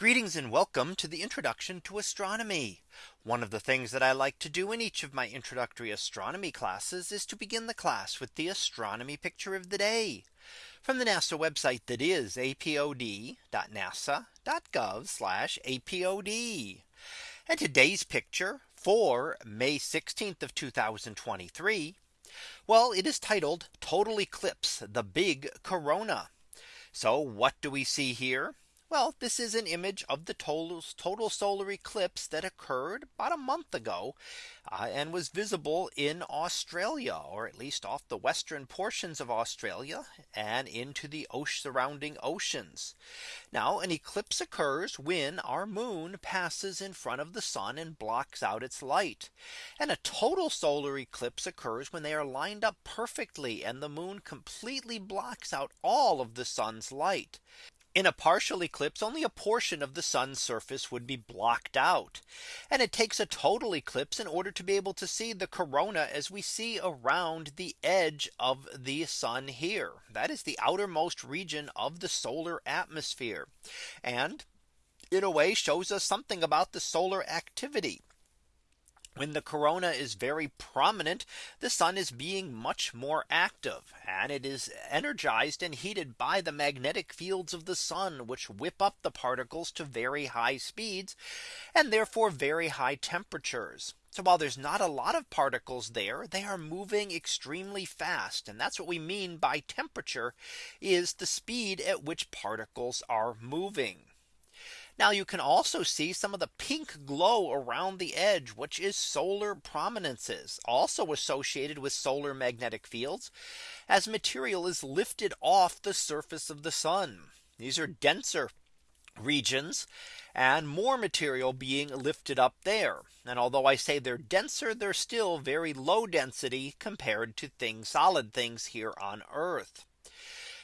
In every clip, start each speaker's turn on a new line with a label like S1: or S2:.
S1: Greetings and welcome to the introduction to astronomy. One of the things that I like to do in each of my introductory astronomy classes is to begin the class with the astronomy picture of the day from the NASA website that is apod.nasa.gov apod. And today's picture for May 16th of 2023. Well, it is titled Total Eclipse, the Big Corona. So what do we see here? Well, this is an image of the total, total solar eclipse that occurred about a month ago uh, and was visible in Australia or at least off the western portions of Australia and into the surrounding oceans. Now an eclipse occurs when our moon passes in front of the sun and blocks out its light. And a total solar eclipse occurs when they are lined up perfectly and the moon completely blocks out all of the sun's light. In a partial eclipse only a portion of the sun's surface would be blocked out. And it takes a total eclipse in order to be able to see the corona as we see around the edge of the sun here. That is the outermost region of the solar atmosphere. And in a way shows us something about the solar activity when the corona is very prominent, the sun is being much more active and it is energized and heated by the magnetic fields of the sun, which whip up the particles to very high speeds and therefore very high temperatures. So while there's not a lot of particles there, they are moving extremely fast. And that's what we mean by temperature is the speed at which particles are moving. Now you can also see some of the pink glow around the edge, which is solar prominences also associated with solar magnetic fields as material is lifted off the surface of the sun. These are denser regions and more material being lifted up there. And although I say they're denser, they're still very low density compared to things solid things here on Earth.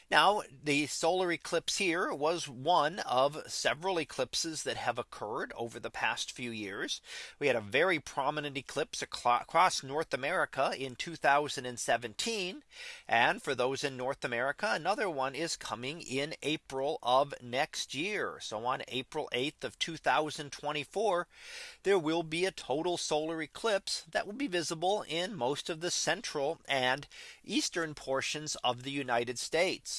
S1: Now the solar eclipse here was one of several eclipses that have occurred over the past few years. We had a very prominent eclipse across North America in 2017. And for those in North America, another one is coming in April of next year. So on April 8th of 2024, there will be a total solar eclipse that will be visible in most of the central and eastern portions of the United States.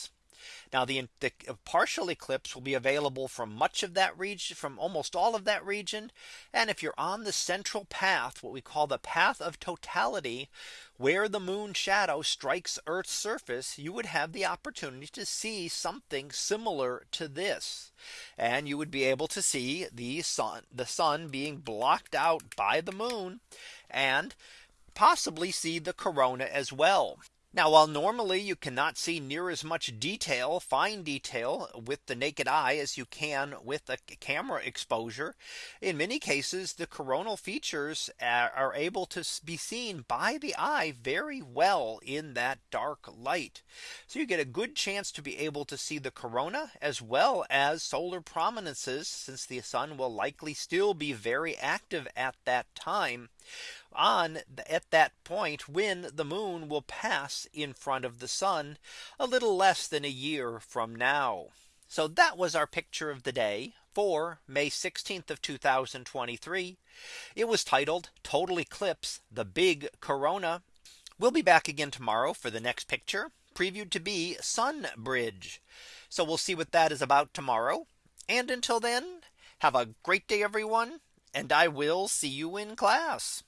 S1: Now the, the, partial eclipse will be available from much of that region from almost all of that region. And if you're on the central path, what we call the path of totality, where the moon shadow strikes Earth's surface, you would have the opportunity to see something similar to this. And you would be able to see the sun, the sun being blocked out by the moon and possibly see the corona as well. Now while normally you cannot see near as much detail fine detail with the naked eye as you can with a camera exposure in many cases the coronal features are able to be seen by the eye very well in that dark light. So you get a good chance to be able to see the corona as well as solar prominences since the sun will likely still be very active at that time on at that point when the moon will pass in front of the sun a little less than a year from now. So that was our picture of the day for May 16th of 2023. It was titled total eclipse the big corona. We'll be back again tomorrow for the next picture previewed to be sun bridge. So we'll see what that is about tomorrow. And until then, have a great day, everyone and I will see you in class.